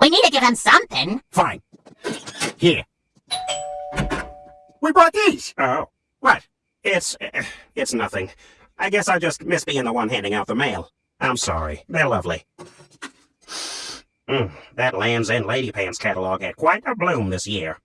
We need to give him something. Fine. Here. We brought these. Oh. What? It's... Uh, it's nothing. I guess I just miss being the one handing out the mail. I'm sorry. They're lovely. Mm, that Lands' End Lady Pants catalog had quite a bloom this year.